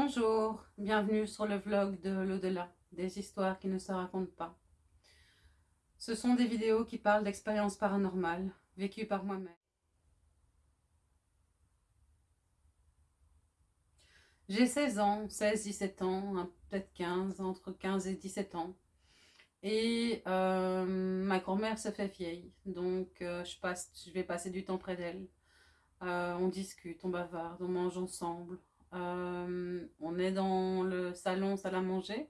Bonjour, bienvenue sur le vlog de l'au-delà, des histoires qui ne se racontent pas. Ce sont des vidéos qui parlent d'expériences paranormales vécues par moi-même. J'ai 16 ans, 16-17 ans, hein, peut-être 15, entre 15 et 17 ans. Et euh, ma grand-mère se fait vieille, donc euh, je, passe, je vais passer du temps près d'elle. Euh, on discute, on bavarde, on mange ensemble, on est dans le salon, salle à manger.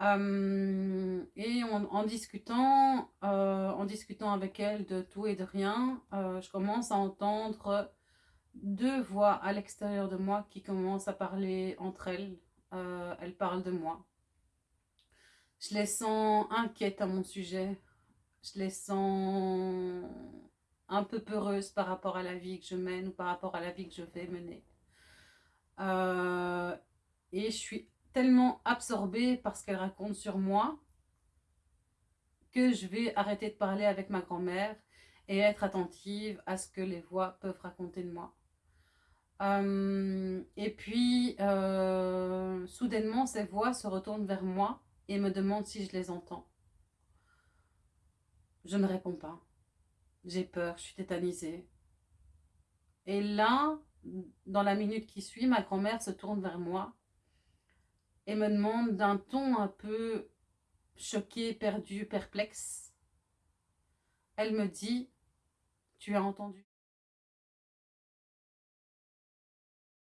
Euh, et en, discutant, euh, en discutant avec elle de tout et de rien, je commence à entendre deux voix à l'extérieur de moi qui commencent à parler entre elles. elles parlent de moi. Je les sens inquiètes à mon sujet. Je les sens un peu peureuses par rapport à la vie que je mène ou par rapport à la vie que je vais mener. Et je suis tellement absorbée par ce qu'elle raconte sur moi que je vais arrêter de parler avec ma grand-mère et être attentive à ce que les voix peuvent raconter de moi. Euh, et puis, euh, soudainement, ces voix se retournent vers moi et me demandent si je les entends. Je ne réponds pas. J'ai peur, je suis tétanisée. Et là, dans la minute qui suit, ma grand-mère se tourne vers moi et me demande d'un ton un peu choqué, perdu, perplexe. Elle me dit, tu as entendu?